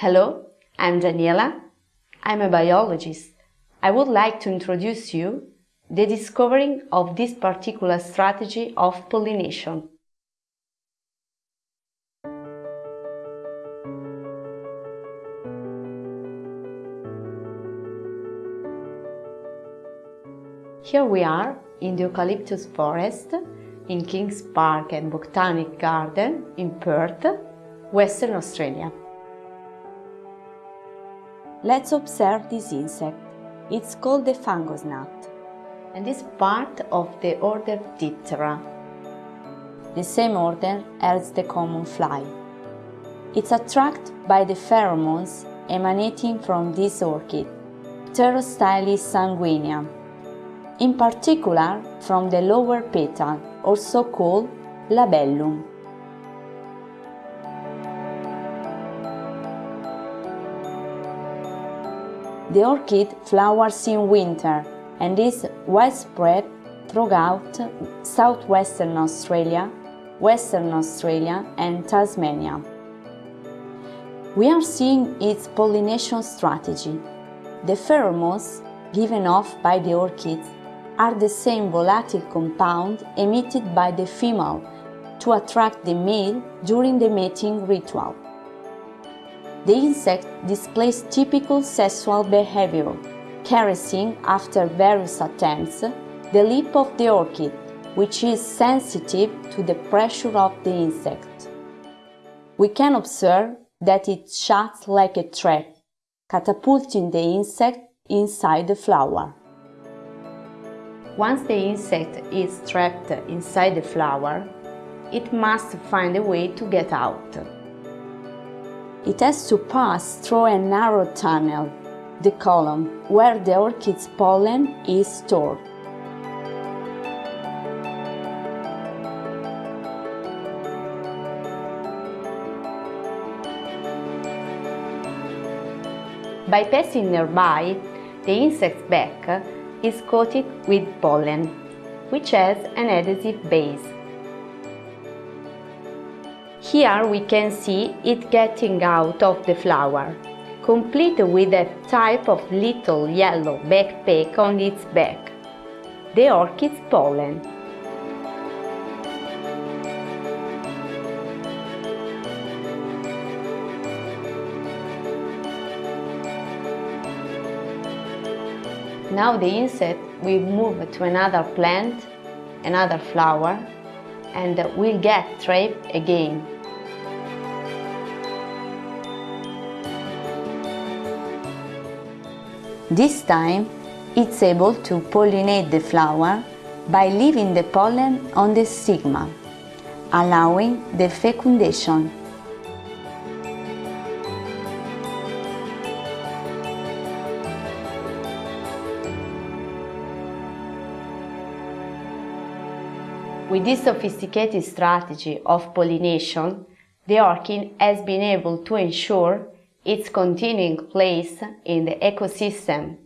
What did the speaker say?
Hello, I'm Daniela. I'm a biologist. I would like to introduce you the discovering of this particular strategy of pollination. Here we are in the eucalyptus forest in Kings Park and Botanic Garden in Perth, Western Australia. Let's observe this insect. It's called the fungus gnat and is part of the order Diptera. The same order as the common fly. It's attracted by the pheromones emanating from this orchid, Pterostylis sanguinea, in particular from the lower petal, also called labellum. The orchid flowers in winter and is widespread throughout southwestern Australia, Western Australia and Tasmania. We are seeing its pollination strategy. The pheromones given off by the orchids are the same volatile compound emitted by the female to attract the male during the mating ritual. The insect displays typical sexual behavior, caressing after various attempts the lip of the orchid, which is sensitive to the pressure of the insect. We can observe that it shuts like a trap, catapulting the insect inside the flower. Once the insect is trapped inside the flower, it must find a way to get out. It has to pass through a narrow tunnel, the column, where the orchid's pollen is stored. By passing nearby, the insect's back is coated with pollen, which has an adhesive base. Here we can see it getting out of the flower, complete with a type of little yellow backpack on its back, the orchid's pollen. Now the insect will move to another plant, another flower, and will get trapped again. This time, it's able to pollinate the flower by leaving the pollen on the stigma, allowing the fecundation. With this sophisticated strategy of pollination, the orchid has been able to ensure its continuing place in the ecosystem